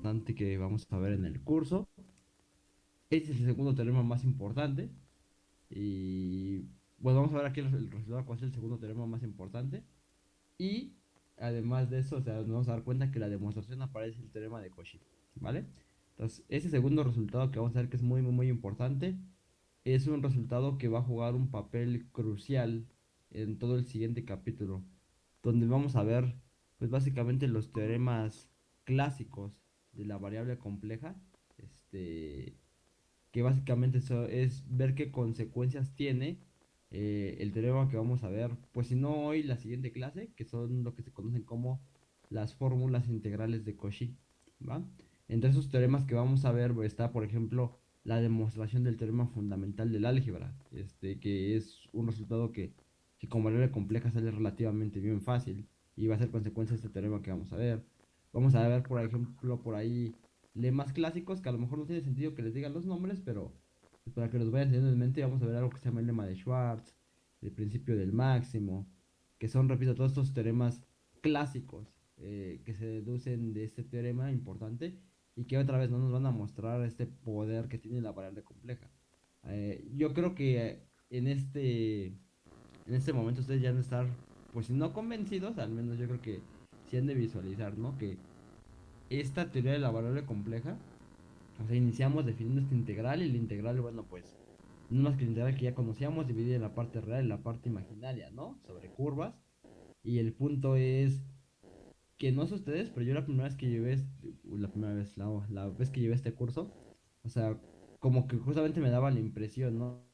importante que vamos a ver en el curso. Este es el segundo teorema más importante. Y bueno, vamos a ver aquí el, resultado, cuál es el segundo teorema más importante. Y además de eso, o sea, nos vamos a dar cuenta que la demostración aparece el teorema de Cauchy, ¿vale? Entonces, ese segundo resultado que vamos a ver que es muy, muy, muy importante, es un resultado que va a jugar un papel crucial en todo el siguiente capítulo, donde vamos a ver, pues básicamente los teoremas clásicos de la variable compleja, este, que básicamente eso es ver qué consecuencias tiene eh, el teorema que vamos a ver, pues si no hoy, la siguiente clase, que son lo que se conocen como las fórmulas integrales de Cauchy, ¿va? Entre esos teoremas que vamos a ver está, por ejemplo, la demostración del teorema fundamental del álgebra, este, que es un resultado que, que con variable compleja sale relativamente bien fácil y va a ser consecuencia de este teorema que vamos a ver. Vamos a ver, por ejemplo, por ahí lemas clásicos que a lo mejor no tiene sentido que les digan los nombres, pero pues, para que los vayan teniendo en mente, vamos a ver algo que se llama el lema de Schwartz, el principio del máximo, que son, repito, todos estos teoremas clásicos eh, que se deducen de este teorema importante y que otra vez no nos van a mostrar este poder que tiene la variable compleja. Eh, yo creo que en este en este momento ustedes ya van a estar, pues si no convencidos, al menos yo creo que de visualizar, ¿no? Que esta teoría de la variable compleja, o sea, iniciamos definiendo esta integral y la integral, bueno, pues, no más que la integral que ya conocíamos, dividida en la parte real y la parte imaginaria, ¿no? Sobre curvas. Y el punto es que no sé ustedes, pero yo la primera vez que llevé, este, la primera vez, la vez que llevé este curso, o sea, como que justamente me daba la impresión, ¿no?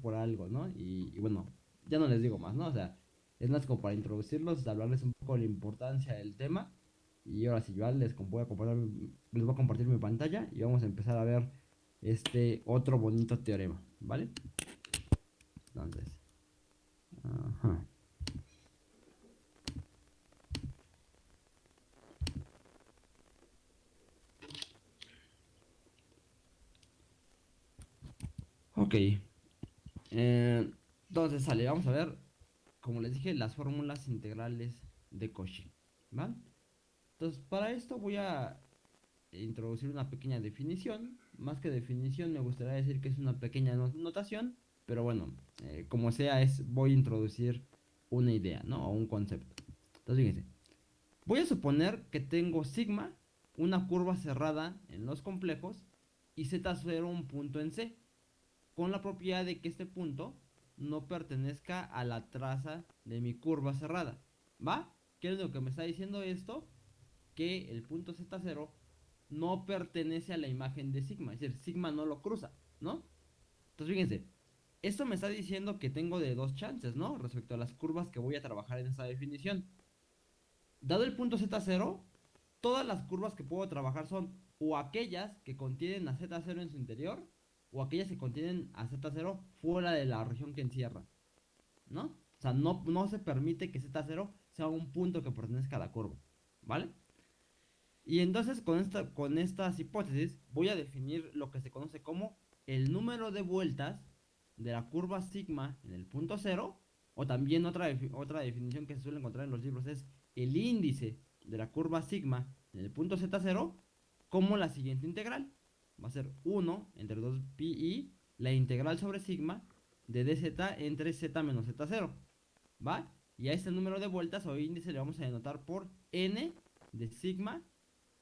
Por algo, ¿no? Y, y, bueno, ya no les digo más, ¿no? O sea, es más como para introducirlos, hablarles un poco de la importancia del tema. Y ahora sí, yo les voy a compartir, les voy a compartir mi pantalla y vamos a empezar a ver este otro bonito teorema, ¿vale? Entonces, ajá. Ok. Eh, entonces sale, vamos a ver, como les dije, las fórmulas integrales de Cauchy. ¿Vale? Entonces, para esto voy a introducir una pequeña definición. Más que definición, me gustaría decir que es una pequeña notación. Pero bueno, eh, como sea, es voy a introducir una idea, ¿no? O un concepto. Entonces, fíjense. Voy a suponer que tengo sigma, una curva cerrada en los complejos, y z0 un punto en C con la propiedad de que este punto no pertenezca a la traza de mi curva cerrada. ¿Va? ¿Qué es lo que me está diciendo esto? Que el punto Z0 no pertenece a la imagen de sigma, es decir, sigma no lo cruza, ¿no? Entonces fíjense, esto me está diciendo que tengo de dos chances, ¿no? Respecto a las curvas que voy a trabajar en esta definición. Dado el punto Z0, todas las curvas que puedo trabajar son o aquellas que contienen a Z0 en su interior o aquellas que contienen a Z0 fuera de la región que encierra. ¿No? O sea, no, no se permite que Z0 sea un punto que pertenezca a la curva. ¿Vale? Y entonces con, esta, con estas hipótesis voy a definir lo que se conoce como el número de vueltas de la curva sigma en el punto 0. O también otra, otra definición que se suele encontrar en los libros es el índice de la curva sigma en el punto Z0 como la siguiente integral va a ser 1 entre 2 pi la integral sobre sigma de dz entre z menos z0. ¿Va? Y a este número de vueltas o índice le vamos a denotar por n de sigma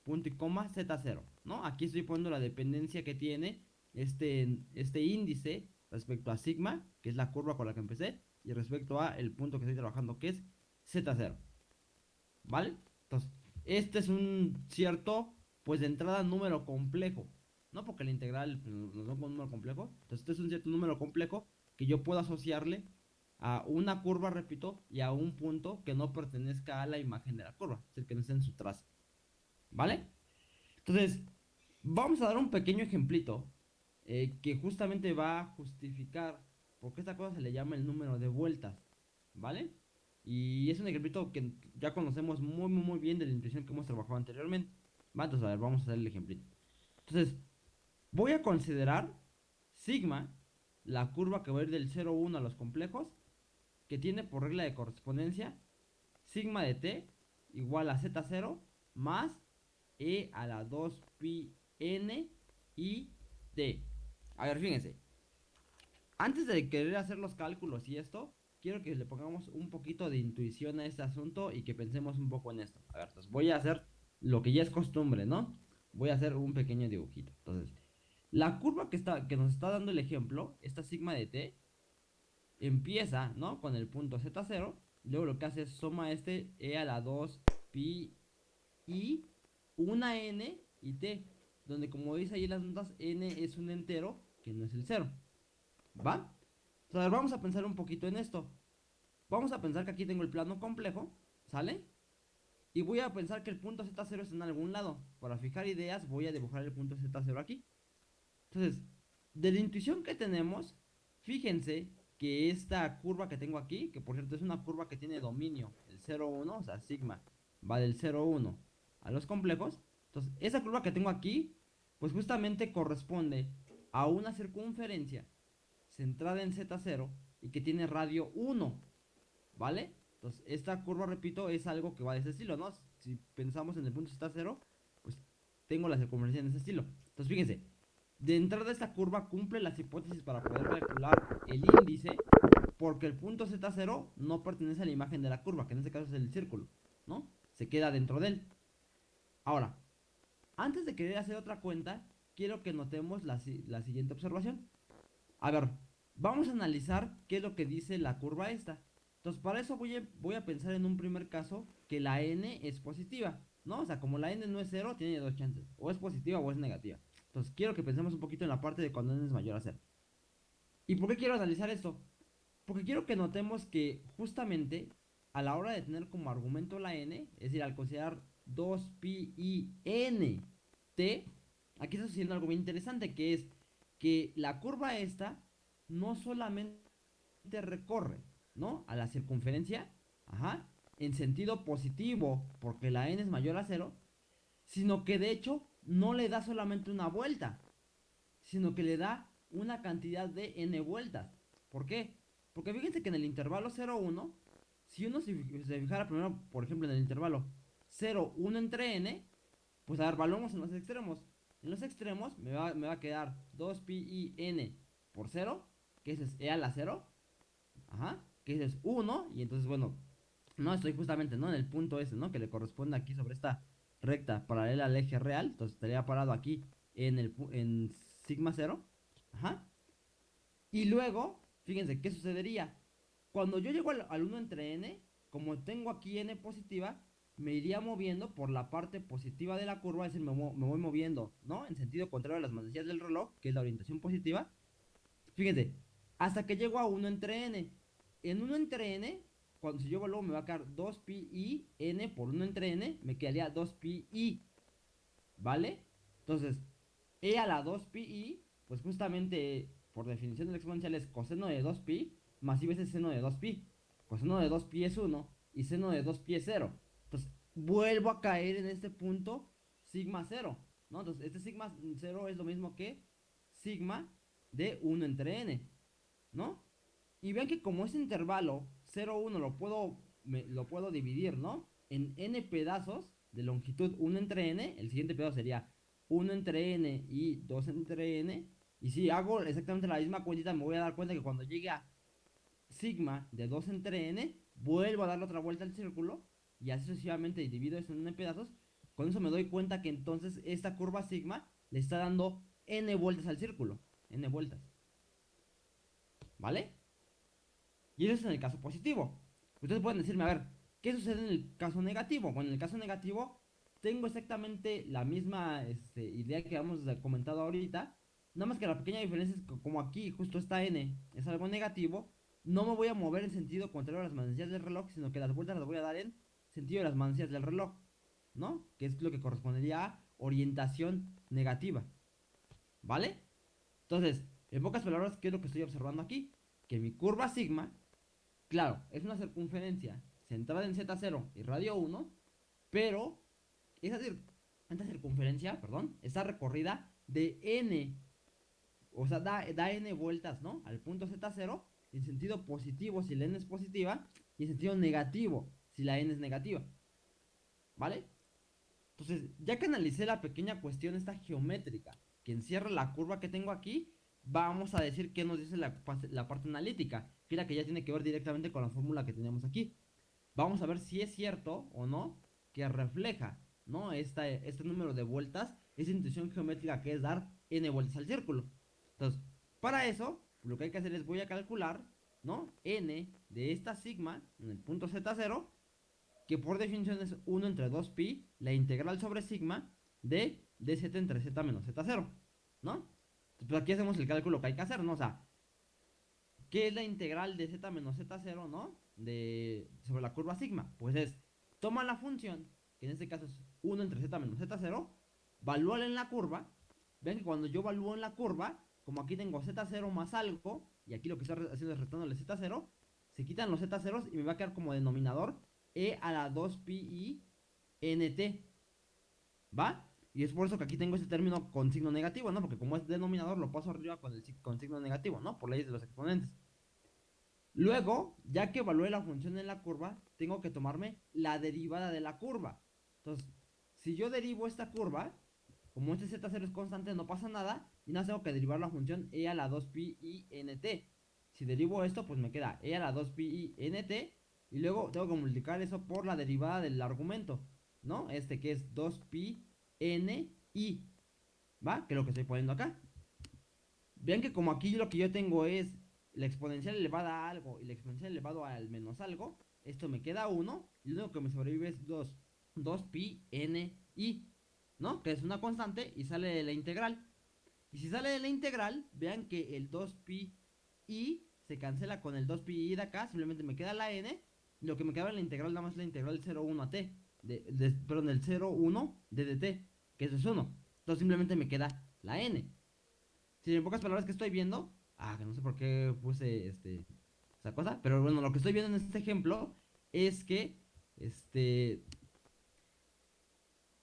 punto y coma z0. ¿No? Aquí estoy poniendo la dependencia que tiene este, este índice respecto a sigma, que es la curva con la que empecé, y respecto a el punto que estoy trabajando, que es z0. ¿Vale? Entonces, este es un cierto, pues de entrada número complejo. ¿No? Porque la integral pues, nos da un número complejo. Entonces, este es un cierto número complejo que yo puedo asociarle a una curva, repito, y a un punto que no pertenezca a la imagen de la curva, es decir, que no esté en su trazo. ¿Vale? Entonces, vamos a dar un pequeño ejemplito eh, que justamente va a justificar por qué esta cosa se le llama el número de vueltas. ¿Vale? Y es un ejemplito que ya conocemos muy, muy, muy bien de la intuición que hemos trabajado anteriormente. Entonces, a ver, vamos a hacer el ejemplito. Entonces, Voy a considerar sigma, la curva que va a ir del 0 1 a los complejos, que tiene por regla de correspondencia sigma de t igual a z0 más e a la 2 pi n y t. A ver, fíjense. Antes de querer hacer los cálculos y esto, quiero que le pongamos un poquito de intuición a este asunto y que pensemos un poco en esto. A ver, entonces voy a hacer lo que ya es costumbre, ¿no? Voy a hacer un pequeño dibujito. Entonces, la curva que, está, que nos está dando el ejemplo, esta sigma de t, empieza, ¿no? Con el punto z0. Luego lo que hace es suma este e a la 2 pi y una n y t. Donde como veis ahí en las notas, n es un entero que no es el 0. ¿Va? Entonces vamos a pensar un poquito en esto. Vamos a pensar que aquí tengo el plano complejo, ¿sale? Y voy a pensar que el punto z0 está en algún lado. Para fijar ideas voy a dibujar el punto z0 aquí. Entonces, de la intuición que tenemos, fíjense que esta curva que tengo aquí, que por cierto es una curva que tiene dominio, el 0, 1, o sea, sigma, va del 0, 1 a los complejos. Entonces, esa curva que tengo aquí, pues justamente corresponde a una circunferencia centrada en Z0 y que tiene radio 1, ¿vale? Entonces, esta curva, repito, es algo que va de ese estilo, ¿no? Si pensamos en el punto Z0, pues tengo la circunferencia en ese estilo. Entonces, fíjense, de entrada esta curva cumple las hipótesis para poder calcular el índice porque el punto Z0 no pertenece a la imagen de la curva, que en este caso es el círculo, ¿no? Se queda dentro de él. Ahora, antes de querer hacer otra cuenta, quiero que notemos la, siguiente observación. A ver, vamos a analizar qué es lo que dice la curva esta. Entonces, para eso voy a, voy a pensar en un primer caso que la n es positiva, ¿no? O sea, como la n no es cero, tiene dos chances, o es positiva o es negativa. Entonces quiero que pensemos un poquito en la parte de cuando n es mayor a 0. ¿Y por qué quiero analizar esto? Porque quiero que notemos que justamente a la hora de tener como argumento la n, es decir, al considerar 2pi y n t, aquí está sucediendo algo bien interesante, que es que la curva esta no solamente recorre, ¿no? A la circunferencia, ajá, en sentido positivo, porque la n es mayor a cero, sino que de hecho no le da solamente una vuelta, sino que le da una cantidad de n vueltas. ¿Por qué? Porque fíjense que en el intervalo 0, 1, si uno se, fijara primero, por ejemplo, en el intervalo 0, 1 entre n, pues a ver, valoramos en los extremos. En los extremos me va, a quedar 2pi i n por 0, que ese es e a la 0, ajá, que ese es 1, y entonces, bueno, no estoy justamente, ¿no? En el punto ese, ¿no? Que le corresponde aquí sobre esta recta paralela al eje real, entonces estaría parado aquí en, el, en sigma 0, ajá. Y luego, fíjense, ¿qué sucedería? Cuando yo llego al, 1 entre n, como tengo aquí n positiva, me iría moviendo por la parte positiva de la curva, es decir, me, me voy moviendo, ¿no? En sentido contrario a las manecillas del reloj, que es la orientación positiva. Fíjense, hasta que llego a 1 entre n. En 1 entre n, cuando si yo evalúo me va a quedar 2pi i n por 1 entre n, me quedaría 2pi i. ¿Vale? Entonces, e a la 2pi i, pues justamente por definición del exponencial es coseno de 2pi más i veces seno de 2pi. Coseno de 2pi es 1 y seno de 2pi es 0. Entonces, vuelvo a caer en este punto sigma 0. ¿no? Entonces, este sigma 0 es lo mismo que sigma de 1 entre n. ¿No? Y vean que como ese intervalo 0, 1 lo puedo, lo puedo dividir, ¿no? En n pedazos de longitud 1 entre n, el siguiente pedazo sería 1 entre n y 2 entre n. Y si hago exactamente la misma cuentita, me voy a dar cuenta que cuando llegue a sigma de 2 entre n, vuelvo a darle otra vuelta al círculo y así sucesivamente divido eso en n pedazos. Con eso me doy cuenta que entonces esta curva sigma le está dando n vueltas al círculo. n vueltas. ¿Vale? Y eso es en el caso positivo. Ustedes pueden decirme, a ver, ¿qué sucede en el caso negativo? Bueno, en el caso negativo tengo exactamente la misma este, idea que hemos comentado ahorita. Nada más que la pequeña diferencia es que como aquí justo está n es algo negativo, no me voy a mover en sentido contrario a las manecillas del reloj, sino que las vueltas las voy a dar en sentido de las manecillas del reloj, ¿no? Que es lo que correspondería a orientación negativa. ¿Vale? Entonces, en pocas palabras, ¿qué es lo que estoy observando aquí? Que mi curva sigma Claro, es una circunferencia centrada en Z0 y radio 1, pero esa, circunferencia, perdón, está recorrida de n, o sea, da, n vueltas, ¿no? Al punto Z0, en sentido positivo si la n es positiva, y en sentido negativo si la n es negativa. ¿Vale? Entonces, ya que analicé la pequeña cuestión esta geométrica que encierra la curva que tengo aquí, vamos a decir qué nos dice la, parte analítica, que la que ya tiene que ver directamente con la fórmula que tenemos aquí. Vamos a ver si es cierto o no que refleja ¿no? este número de vueltas, esa intuición geométrica que es dar n vueltas al círculo. Entonces, para eso, lo que hay que hacer es voy a calcular ¿no? n de esta sigma en el punto z0, que por definición es 1 entre 2pi, la integral sobre sigma de dz entre z menos z0, ¿no? Pues aquí hacemos el cálculo que hay que hacer, ¿no? O sea, ¿qué es la integral de z menos z0, ¿no? De, sobre la curva sigma. Pues es, toma la función, que en este caso es 1 entre z menos z0, valúala en la curva. Ven que cuando yo evalúo en la curva, como aquí tengo z0 más algo, y aquí lo que estoy haciendo es restándole z0, se quitan los z0 y me va a quedar como denominador e a la 2pi nt. ¿Va? Y es por eso que aquí tengo este término con signo negativo, ¿no? Porque como es denominador, lo paso arriba con, el, con signo negativo, ¿no? Por leyes de los exponentes. Luego, ya que evalué la función en la curva, tengo que tomarme la derivada de la curva. Entonces, si yo derivo esta curva, como este z0 es constante, no pasa nada. Y nada, tengo que derivar la función e a la 2pi i nt. Si derivo esto, pues me queda e a la 2pi i nt. Y luego tengo que multiplicar eso por la derivada del argumento, ¿no? Este que es 2pi N, I. ¿Va? Que es lo que estoy poniendo acá. Vean que como aquí lo que yo tengo es la exponencial elevada a algo y la exponencial elevado al menos algo, esto me queda 1 y lo único que me sobrevive es 2. 2pi n i, ¿no? Que es una constante y sale de la integral. Y si sale de la integral, vean que el 2pi y se cancela con el 2pi de acá, simplemente me queda la n, lo que me queda en la integral nada más la integral 0,1 a t, de, perdón, del 0,1 de dt, que eso es 1. Entonces simplemente me queda la n. Si en pocas palabras que estoy viendo, ah, que no sé por qué puse este, esa cosa, pero bueno, lo que estoy viendo en este ejemplo es que, este,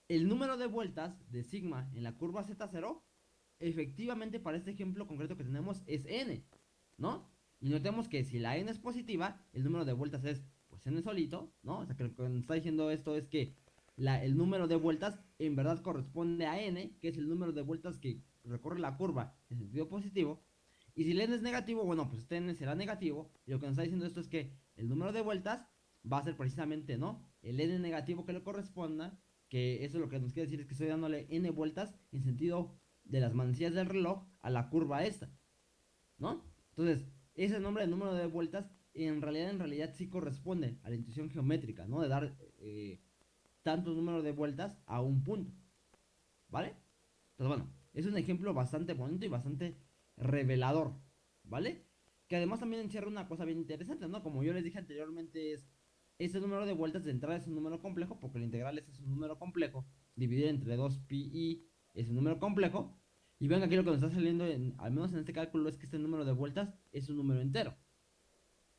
el número de vueltas de sigma en la curva z0, efectivamente para este ejemplo concreto que tenemos es n, ¿no? Y notemos que si la n es positiva, el número de vueltas es pues n solito, ¿no? O sea que lo que nos está diciendo esto es que el número de vueltas en verdad corresponde a n, que es el número de vueltas que recorre la curva en sentido positivo. Y si el n es negativo, bueno, pues este n será negativo. Y lo que nos está diciendo esto es que el número de vueltas va a ser precisamente, ¿no? El n negativo que le corresponda, que eso lo que nos quiere decir es que estoy dándole n vueltas en sentido de las manecillas del reloj a la curva esta, ¿no? Entonces, ese nombre de número de vueltas en realidad, en realidad sí corresponde a la intuición geométrica, ¿no? De dar eh, tantos números de vueltas a un punto, ¿vale? Entonces, bueno, es un ejemplo bastante bonito y bastante revelador, ¿vale? Que además también encierra una cosa bien interesante, ¿no? Como yo les dije anteriormente, es ese número de vueltas de entrada es un número complejo, porque la integral es un número complejo, dividido entre 2pi es un número complejo, y ven aquí lo que nos está saliendo, en, al menos en este cálculo, es que este número de vueltas es un número entero.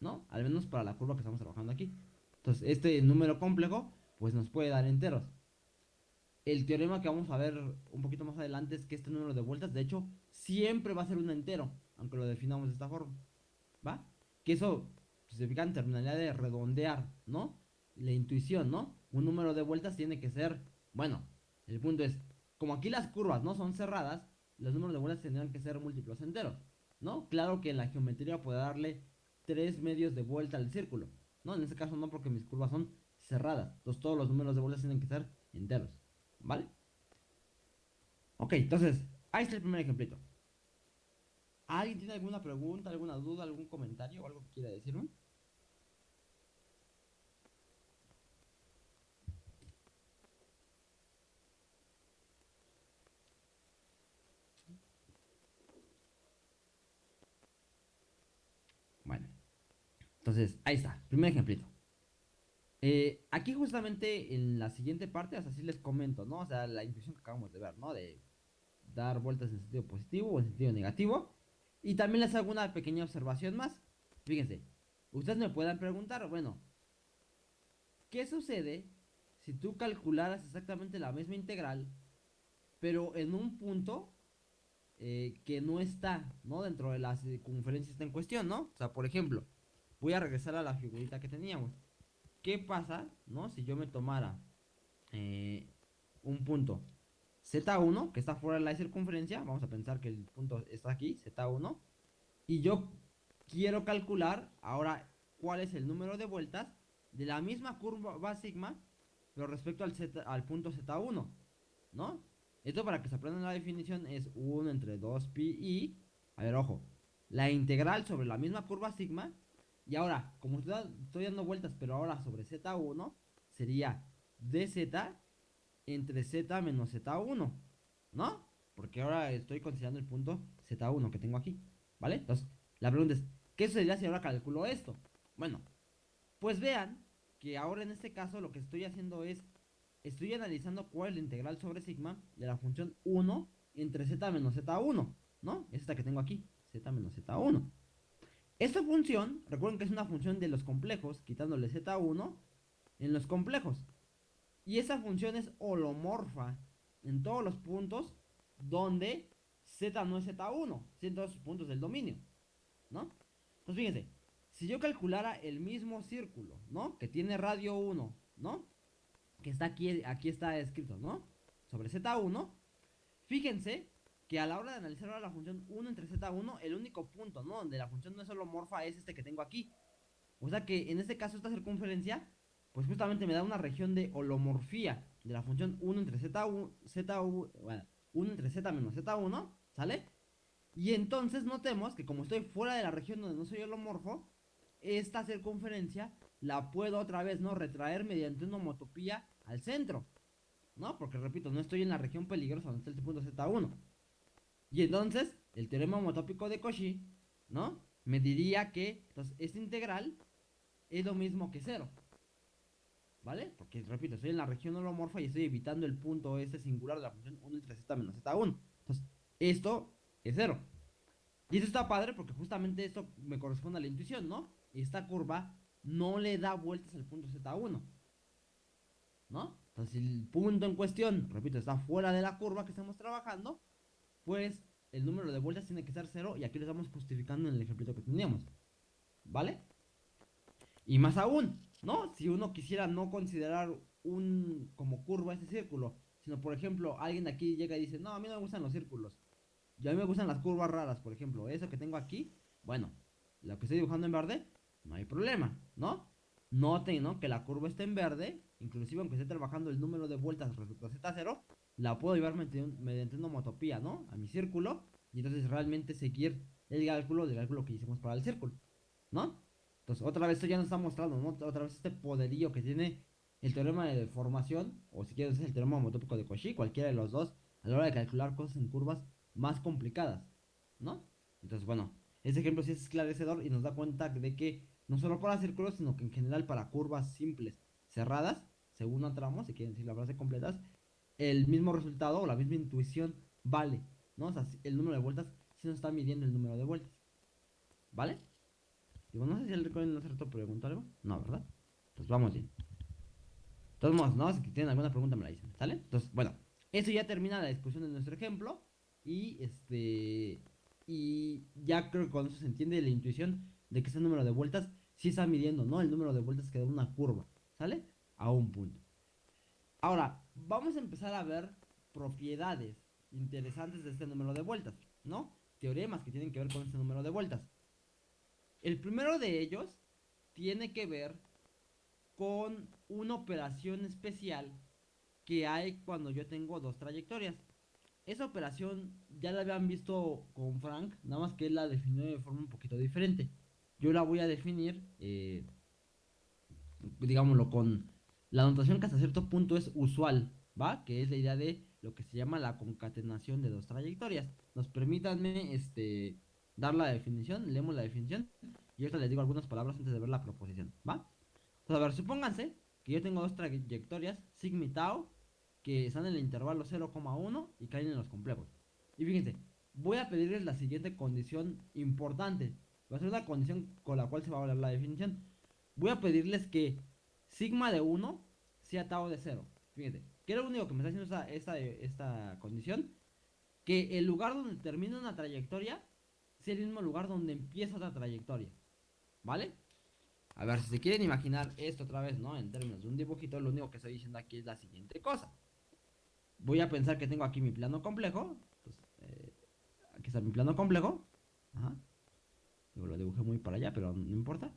¿No? Al menos para la curva que estamos trabajando aquí. Entonces, este número complejo, pues nos puede dar enteros. El teorema que vamos a ver un poquito más adelante es que este número de vueltas, de hecho, siempre va a ser un entero, aunque lo definamos de esta forma. ¿Va? Que eso significa en terminalidad de redondear, ¿no? La intuición, ¿no? Un número de vueltas tiene que ser, bueno, el punto es, como aquí las curvas no son cerradas, los números de vueltas tendrán que ser múltiplos enteros, ¿no? Claro que en la geometría puede darle tres medios de vuelta al círculo, ¿no? En este caso no porque mis curvas son cerradas, entonces todos los números de vueltas tienen que ser enteros, ¿vale? Ok, entonces, ahí está el primer ejemplito. ¿Alguien tiene alguna pregunta, alguna duda, algún comentario o algo que quiera decirme? Entonces, ahí está, primer ejemplito. Eh, aquí justamente en la siguiente parte, o sea, les comento, ¿no? O sea, la intuición que acabamos de ver, ¿no? De dar vueltas en sentido positivo o en sentido negativo. Y también les hago una pequeña observación más. Fíjense, ustedes me puedan preguntar, bueno, ¿qué sucede si tú calcularas exactamente la misma integral, pero en un punto eh, que no está, ¿no? Dentro de la circunferencia está en cuestión, ¿no? O sea, por ejemplo, voy a regresar a la figurita que teníamos. ¿Qué pasa, no? Si yo me tomara eh, un punto Z1, que está fuera de la circunferencia, vamos a pensar que el punto está aquí, Z1, y yo quiero calcular ahora cuál es el número de vueltas de la misma curva sigma, pero respecto al, Z, al punto Z1, ¿no? Esto para que se aprendan la definición es 1 entre 2pi y, a ver, ojo, la integral sobre la misma curva sigma y ahora, como estoy dando vueltas, pero ahora sobre Z1, sería dz entre z menos z1, ¿no? Porque ahora estoy considerando el punto z1 que tengo aquí, ¿vale? Entonces, la pregunta es, ¿qué sucedería si ahora calculo esto? Bueno, pues vean que ahora en este caso lo que estoy haciendo es, estoy analizando cuál es la integral sobre sigma de la función 1 entre z menos z1, ¿no? Es esta que tengo aquí, z menos z1. Esta función, recuerden que es una función de los complejos, quitándole z1 en los complejos. Y esa función es holomorfa en todos los puntos donde z no es z1, en todos los puntos del dominio, ¿no? Entonces fíjense, si yo calculara el mismo círculo, ¿no? Que tiene radio 1, ¿no? Que está aquí, aquí está escrito, ¿no? Sobre z1, fíjense que a la hora de analizar ahora la función 1 entre z1, el único punto, ¿no? Donde la función no es solo morfa es este que tengo aquí. O sea que en este caso esta circunferencia, pues justamente me da una región de holomorfía de la función 1 entre z1, z, 1 entre z menos z1, ¿sale? Y entonces notemos que como estoy fuera de la región donde no soy holomorfo, esta circunferencia la puedo otra vez, ¿no? Retraer mediante una homotopía al centro, ¿no? Porque repito, no estoy en la región peligrosa donde está el punto z1. Y entonces, el teorema homotópico de Cauchy, ¿no? me diría que entonces, esta integral es lo mismo que 0. ¿Vale? Porque, repito, estoy en la región holomorfa y estoy evitando el punto este singular de la función 1 entre z menos z1. Entonces, esto es 0. Y eso está padre porque justamente esto me corresponde a la intuición, ¿no? Esta curva no le da vueltas al punto z1. ¿No? Entonces, el punto en cuestión, repito, está fuera de la curva que estamos trabajando, pues el número de vueltas tiene que ser 0 y aquí lo estamos justificando en el ejemplo que teníamos. ¿Vale? Y más aún, ¿no? Si uno quisiera no considerar un como curva ese círculo, sino por ejemplo, alguien aquí llega y dice, no, a mí no me gustan los círculos. Y a mí me gustan las curvas raras, por ejemplo, eso que tengo aquí, bueno, lo que estoy dibujando en verde, no hay problema, ¿no? Noten, ¿no? Que la curva está en verde, inclusive aunque esté trabajando el número de vueltas respecto a Z0, la puedo llevar mediante una homotopía, ¿no? A mi círculo, y entonces realmente seguir el cálculo del cálculo que hicimos para el círculo, ¿no? Entonces, otra vez esto ya nos está mostrando, ¿no? Otra vez este poderío que tiene el teorema de deformación, o si quieres el teorema homotópico de Cauchy, cualquiera de los dos, a la hora de calcular cosas en curvas más complicadas, ¿no? Entonces, bueno, ese ejemplo sí es esclarecedor y nos da cuenta de que no solo para círculos, sino que en general para curvas simples, cerradas, según no tramo, si quieren decir la frase completas, el mismo resultado o la misma intuición vale, ¿no? O sea, el número de vueltas sí nos está midiendo el número de vueltas, ¿vale? Digo, no sé si el recording no se preguntó algo. No, ¿verdad? Entonces vamos bien. Todos modos, ¿no? Si tienen alguna pregunta me la dicen, ¿sale? Entonces, bueno, eso ya termina la discusión de nuestro ejemplo. Y este. Y ya creo que con eso se entiende la intuición de que ese número de vueltas sí está midiendo, ¿no? El número de vueltas que da una curva, ¿sale? A un punto. Ahora, vamos a empezar a ver propiedades interesantes de este número de vueltas, ¿no? Teoremas que tienen que ver con este número de vueltas. El primero de ellos tiene que ver con una operación especial que hay cuando yo tengo dos trayectorias. Esa operación ya la habían visto con Frank, nada más que él la definió de forma un poquito diferente. Yo la voy a definir, eh, digámoslo, con la notación que hasta cierto punto es usual, ¿va? Que es la idea de lo que se llama la concatenación de dos trayectorias. Nos permítanme, este, dar la definición, leemos la definición y ahorita les digo algunas palabras antes de ver la proposición, ¿va? Entonces, a ver, supónganse que yo tengo dos trayectorias, sigma y tau, que están en el intervalo 0,1 y caen en los complejos. Y fíjense, voy a pedirles la siguiente condición importante. Va a ser una condición con la cual se va a hablar la definición. Voy a pedirles que sigma de 1 sea tau de 0. Fíjense, ¿qué es lo único que me está haciendo esta, esta, condición? Que el lugar donde termina una trayectoria es el mismo lugar donde empieza otra trayectoria. ¿Vale? A ver, si se quieren imaginar esto otra vez, ¿no? En términos de un dibujito, lo único que estoy diciendo aquí es la siguiente cosa. Voy a pensar que tengo aquí mi plano complejo. Eh, aquí está mi plano complejo. Ajá. Lo dibujé muy para allá, pero no importa.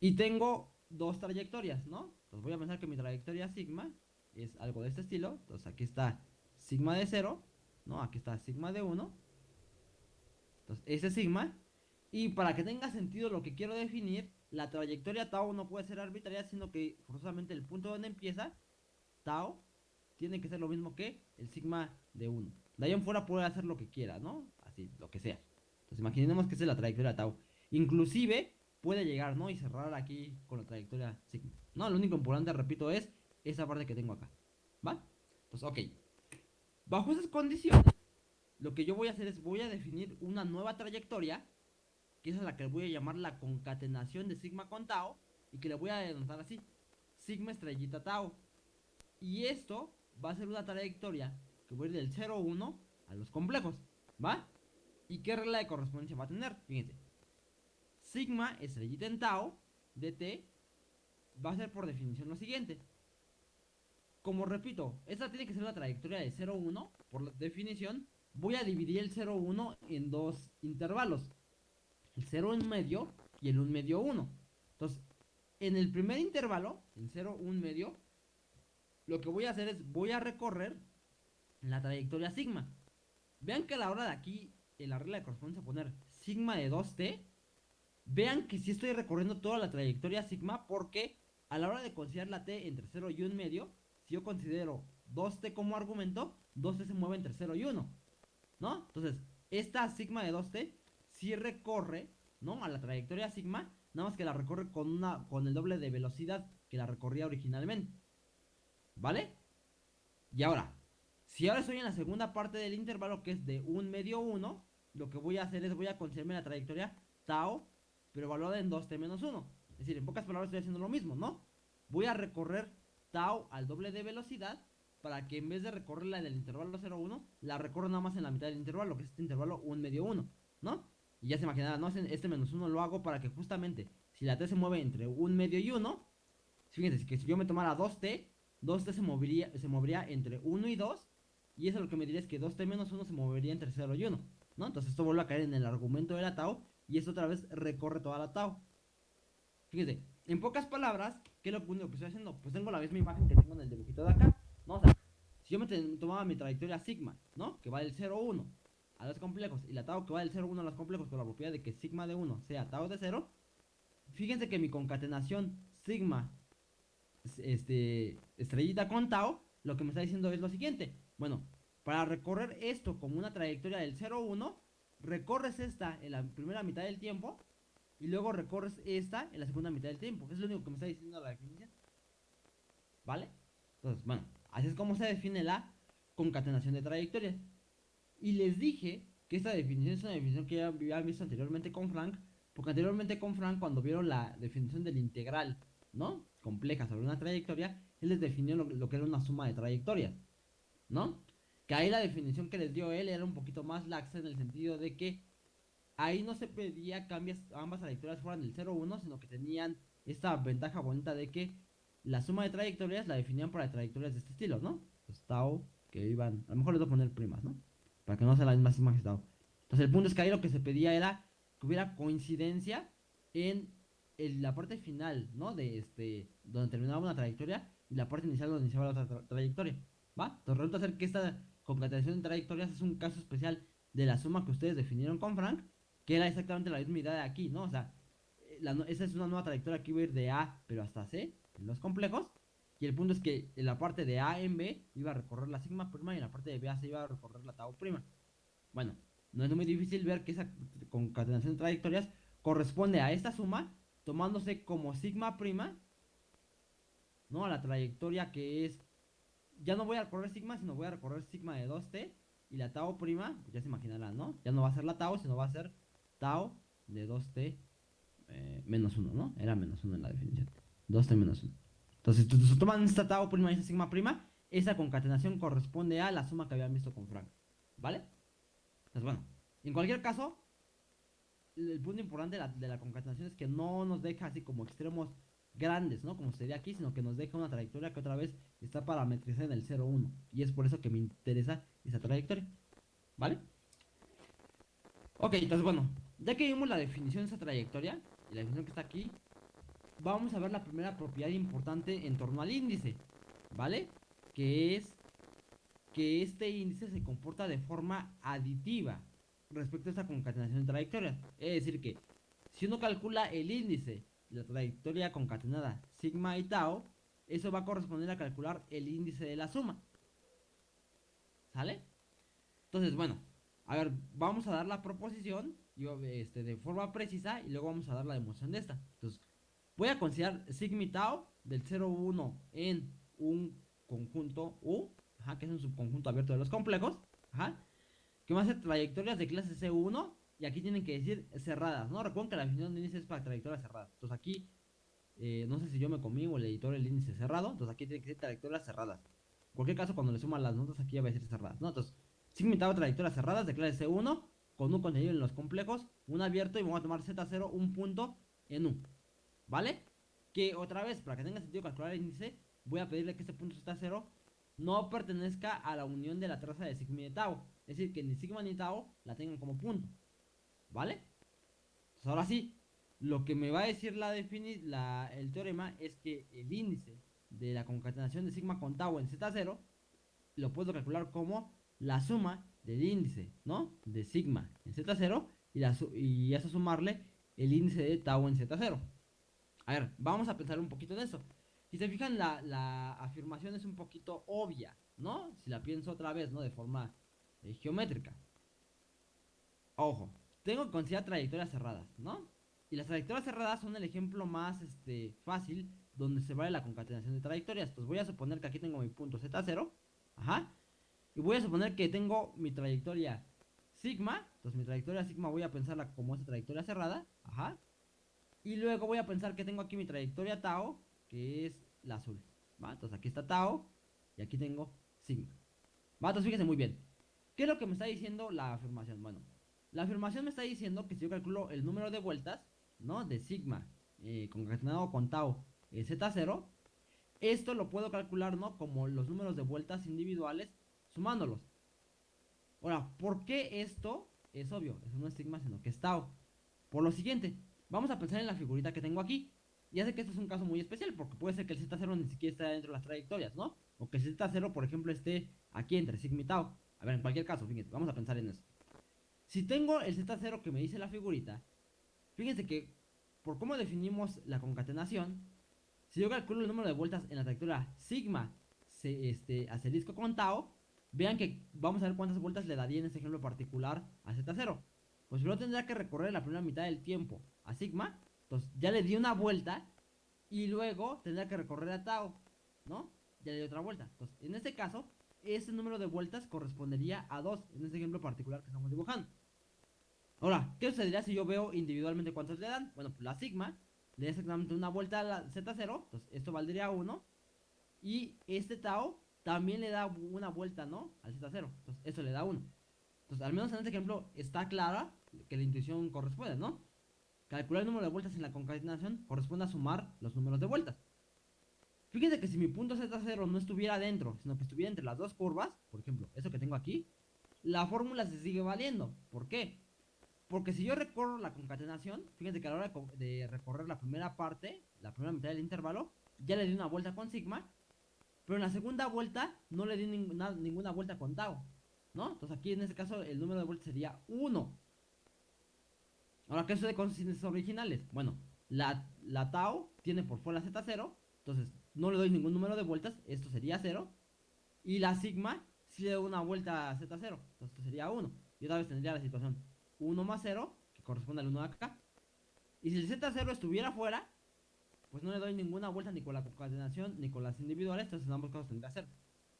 Y tengo dos trayectorias, ¿no? Entonces voy a pensar que mi trayectoria sigma es algo de este estilo. Entonces aquí está sigma de 0, ¿no? Aquí está sigma de 1 entonces, ese sigma. Y para que tenga sentido lo que quiero definir, la trayectoria tau no puede ser arbitraria, sino que forzosamente el punto donde empieza, tau, tiene que ser lo mismo que el sigma de 1. De ahí en fuera puede hacer lo que quiera, ¿no? Así, lo que sea. Entonces imaginemos que esa es la trayectoria tau. Inclusive puede llegar, ¿no? Y cerrar aquí con la trayectoria sigma. No, lo único importante, repito, es esa parte que tengo acá. ¿Va? Entonces, ok. Bajo esas condiciones, lo que yo voy a hacer es voy a definir una nueva trayectoria, que es la que voy a llamar la concatenación de sigma con tau, y que le voy a denotar así, sigma estrellita tau. Y esto va a ser una trayectoria que voy a ir del 0, 1 a los complejos, ¿va? ¿Y qué regla de correspondencia va a tener? Fíjense, sigma estrellita en tau de t va a ser por definición lo siguiente. Como repito, esta tiene que ser la trayectoria de 0, 1 por definición voy a dividir el 0, 1 en dos intervalos. El 0, 1 medio y el 1 medio 1. Entonces, en el primer intervalo, el 0, 1 medio, lo que voy a hacer es, voy a recorrer la trayectoria sigma. Vean que a la hora de aquí, en la regla de correspondencia, poner sigma de 2t, vean que si estoy recorriendo toda la trayectoria sigma, porque a la hora de considerar la t entre 0 y 1 medio, si yo considero 2t como argumento, 2t se mueve entre 0 y 1. ¿no? Entonces, esta sigma de 2t sí recorre ¿no? A la trayectoria sigma, nada más que la recorre con, una, con el doble de velocidad que la recorría originalmente. ¿Vale? Y ahora, si ahora estoy en la segunda parte del intervalo que es de un medio 1, lo que voy a hacer es voy a considerarme la trayectoria tau, pero evaluada en 2t menos 1. Es decir, en pocas palabras estoy haciendo lo mismo, ¿no? Voy a recorrer tau al doble de velocidad para que en vez de recorrerla en el intervalo 0,1, la recorro nada más en la mitad del intervalo, que es este intervalo 1 medio 1, ¿no? Y ya se imaginará, ¿no? Este menos 1 lo hago para que justamente, si la t se mueve entre un medio y 1, fíjense que si yo me tomara 2t, 2t se movería, se movería entre 1 y 2, y eso lo que me diría es que 2t menos 1 se movería entre 0 y 1, ¿no? Entonces esto vuelve a caer en el argumento de la tau, y esto otra vez recorre toda la tau. Fíjense, en pocas palabras, ¿qué es lo único que estoy haciendo? Pues tengo la misma imagen que tengo en el dibujito de acá. ¿no? Si yo me tomaba mi trayectoria sigma, ¿no? Que va del 0 1 a los complejos y la tau que va del 0 1 a los complejos con la propiedad de que sigma de 1 sea tau de 0, fíjense que mi concatenación sigma este, estrellita con tau, lo que me está diciendo es lo siguiente. Bueno, para recorrer esto como una trayectoria del 0 1, recorres esta en la primera mitad del tiempo y luego recorres esta en la segunda mitad del tiempo. Es lo único que me está diciendo la definición. ¿Vale? Entonces, bueno, Así es como se define la concatenación de trayectorias. Y les dije que esta definición es una definición que ya habían visto anteriormente con Frank, porque anteriormente con Frank, cuando vieron la definición del integral, ¿no? Compleja sobre una trayectoria, él les definió lo, que era una suma de trayectorias, ¿no? Que ahí la definición que les dio él era un poquito más laxa en el sentido de que ahí no se pedía que ambas trayectorias fueran del 0-1, sino que tenían esta ventaja bonita de que la suma de trayectorias la definían para trayectorias de este estilo, ¿no? Pues que iban, a lo mejor les voy a poner primas, ¿no? Para que no sea la misma suma que tau. Entonces el punto es que ahí lo que se pedía era que hubiera coincidencia en, la parte final, ¿no? De este, donde terminaba una trayectoria y la parte inicial donde iniciaba la otra trayectoria, ¿va? Entonces resulta ser que esta concatenación de trayectorias es un caso especial de la suma que ustedes definieron con Frank, que era exactamente la misma idea de aquí, ¿no? O sea, esa es una nueva trayectoria que iba a ir de A, pero hasta C, los complejos. Y el punto es que en la parte de A en B iba a recorrer la sigma prima y en la parte de B a C iba a recorrer la tau prima. Bueno, no es muy difícil ver que esa concatenación de trayectorias corresponde a esta suma tomándose como sigma prima, ¿no? A la trayectoria que es, ya no voy a recorrer sigma, sino voy a recorrer sigma de 2t y la tau prima, pues ya se imaginarán, ¿no? Ya no va a ser la tau, sino va a ser tau de 2t eh, menos 1, ¿no? Era menos 1 en la definición. 2t menos 1. Entonces, si toman esta tau prima y esta sigma prima, esa concatenación corresponde a la suma que habían visto con Frank. ¿Vale? Entonces, bueno, en cualquier caso, el punto importante de la, concatenación es que no nos deja así como extremos grandes, ¿no? Como sería aquí, sino que nos deja una trayectoria que otra vez está parametrizada en el 0,1. Y es por eso que me interesa esa trayectoria. ¿Vale? Ok, entonces bueno, ya que vimos la definición de esa trayectoria, y la definición que está aquí, vamos a ver la primera propiedad importante en torno al índice, ¿vale? Que es que este índice se comporta de forma aditiva respecto a esta concatenación de trayectorias. Es decir que si uno calcula el índice la trayectoria concatenada sigma y tau, eso va a corresponder a calcular el índice de la suma. ¿Sale? Entonces, bueno, a ver, vamos a dar la proposición este, de forma precisa y luego vamos a dar la demostración de esta. Entonces, voy a considerar sigma tau del 0, 1 en un conjunto U, que es un subconjunto abierto de los complejos, que va a ser trayectorias de clase C1 y aquí tienen que decir cerradas, ¿no? Recuerden que la definición de índice es para trayectorias cerradas. Entonces aquí, eh, no sé si yo me comí o el editor el índice cerrado, entonces aquí tiene que ser trayectorias cerradas. En cualquier caso, cuando le suman las notas, aquí va a ser cerradas, ¿no? Entonces, sigma tau trayectorias cerradas de clase C1 con un contenido en los complejos, un abierto y vamos a tomar Z0, un punto en U. ¿Vale? Que otra vez, para que tenga sentido calcular el índice, voy a pedirle que este punto Z0 no pertenezca a la unión de la traza de sigma y de tau. Es decir, que ni sigma ni tau la tengan como punto. ¿Vale? Pues ahora sí, lo que me va a decir la, la el teorema es que el índice de la concatenación de sigma con tau en Z0 lo puedo calcular como la suma del índice, ¿no? De sigma en Z0 y, la, y eso sumarle el índice de tau en Z0. A ver, vamos a pensar un poquito en eso. Si se fijan, la, afirmación es un poquito obvia, ¿no? Si la pienso otra vez, ¿no? De forma eh, geométrica. Ojo, tengo que considerar trayectorias cerradas, ¿no? Y las trayectorias cerradas son el ejemplo más este, fácil donde se vale la concatenación de trayectorias. Entonces voy a suponer que aquí tengo mi punto Z0. Ajá. Y voy a suponer que tengo mi trayectoria sigma. Entonces mi trayectoria sigma voy a pensarla como esta trayectoria cerrada. Ajá. Y luego voy a pensar que tengo aquí mi trayectoria tau, que es la azul. ¿Va? Entonces aquí está tau y aquí tengo sigma. ¿Va? Entonces fíjense muy bien. ¿Qué es lo que me está diciendo la afirmación? Bueno, la afirmación me está diciendo que si yo calculo el número de vueltas, ¿no? De sigma eh, concatenado con tau eh, z0, esto lo puedo calcular, ¿no? Como los números de vueltas individuales sumándolos. Ahora, ¿por qué esto? Es obvio, eso no es sigma, sino que es tau. Por lo siguiente, vamos a pensar en la figurita que tengo aquí. Ya sé que este es un caso muy especial, porque puede ser que el Z0 ni siquiera esté dentro de las trayectorias, ¿no? O que el Z0, por ejemplo, esté aquí entre sigma y tau. A ver, en cualquier caso, fíjense, vamos a pensar en eso. Si tengo el Z0 que me dice la figurita, fíjense que por cómo definimos la concatenación, si yo calculo el número de vueltas en la trayectoria sigma se, este, asterisco con tau, vean que vamos a ver cuántas vueltas le daría en este ejemplo particular a Z0. Pues yo tendría que recorrer la primera mitad del tiempo a sigma, entonces ya le di una vuelta y luego tendría que recorrer a tau, ¿no? Ya le di otra vuelta. Entonces, en este caso, ese número de vueltas correspondería a 2 en este ejemplo particular que estamos dibujando. Ahora, ¿qué sucedería si yo veo individualmente cuántos le dan? Bueno, pues la sigma le da exactamente una vuelta a la Z0, entonces esto valdría 1. Y este tau también le da una vuelta, ¿no? Al Z0, entonces eso le da 1. Entonces, al menos en este ejemplo está clara que la intuición corresponde, ¿no? Calcular el número de vueltas en la concatenación corresponde a sumar los números de vueltas. Fíjense que si mi punto Z0 no estuviera dentro, sino que estuviera entre las dos curvas, por ejemplo, eso que tengo aquí, la fórmula se sigue valiendo. ¿Por qué? Porque si yo recorro la concatenación, fíjense que a la hora de recorrer la primera parte, la primera mitad del intervalo, ya le di una vuelta con sigma, pero en la segunda vuelta no le di ninguna, ninguna vuelta con tau, ¿no? Entonces aquí en este caso el número de vueltas sería 1. Ahora, ¿qué sucede con síntesis originales? Bueno, la, la tau tiene por fuera z0, entonces no le doy ningún número de vueltas, esto sería 0. Y la sigma si le doy una vuelta a z0, entonces esto sería 1. Y otra vez tendría la situación 1 más 0, que corresponde al 1 de acá. Y si el z0 estuviera fuera, pues no le doy ninguna vuelta ni con la concatenación ni con las individuales, entonces en ambos casos tendría 0.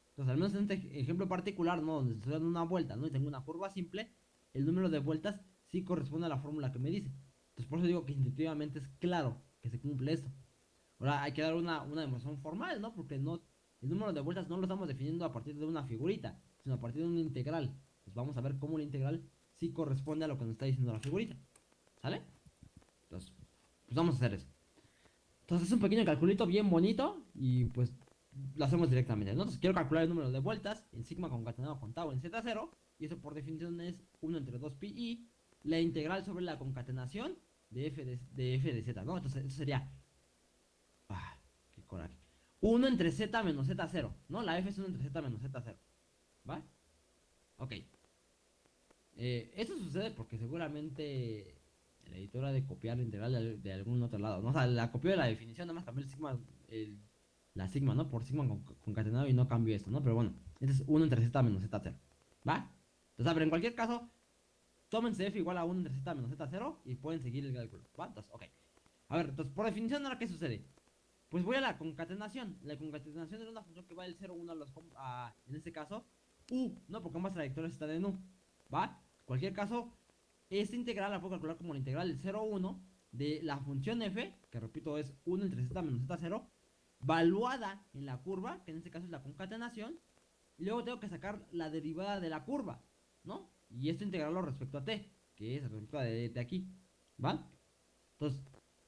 Entonces, al menos en este ejemplo particular, ¿no? Donde estoy dando una vuelta, ¿no? Y tengo una curva simple, el número de vueltas sí corresponde a la fórmula que me dice. Entonces, por eso digo que intuitivamente es claro que se cumple esto. Ahora hay que dar una, una demostración formal, ¿no? Porque no, el número de vueltas no lo estamos definiendo a partir de una figurita, sino a partir de una integral. Pues vamos a ver cómo la integral sí corresponde a lo que nos está diciendo la figurita. ¿Sale? Entonces, pues vamos a hacer eso. Entonces es un pequeño calculito bien bonito y pues lo hacemos directamente. Entonces quiero calcular el número de vueltas en sigma concatenado con tau en z0 y eso por definición es 1 entre 2 pi y la integral sobre la concatenación de f de, f de z, ¿no? Entonces eso sería... Ah, qué coraje. 1 entre z menos z0, ¿no? La f es 1 entre z menos z0. ¿Va? Ok. Eh, esto sucede porque seguramente la editora de copiar la integral de, algún otro lado, ¿no? O sea, la copió de la definición, nada más cambió el sigma, la sigma, ¿no? Por sigma concatenado y no cambió esto, ¿no? Pero bueno, este es 1 entre z menos z0, ¿va? Entonces, ver, en cualquier caso, tómense f igual a 1 entre z menos z0 y pueden seguir el cálculo, ¿va? Entonces, ok. A ver, entonces, por definición, ahora, ¿qué sucede? Pues voy a la concatenación. La concatenación es una función que va del 0 1 a los, a, en este caso, u, ¿no? Porque ambas trayectorias están en u, ¿va? Cualquier caso, esta integral la puedo calcular como la integral del 0 1 de la función f, que repito es 1 entre z menos z0, valuada en la curva, que en este caso es la concatenación, y luego tengo que sacar la derivada de la curva, ¿no? Y esto integrarlo respecto a t, que es respecto a de, de aquí, ¿va? Entonces,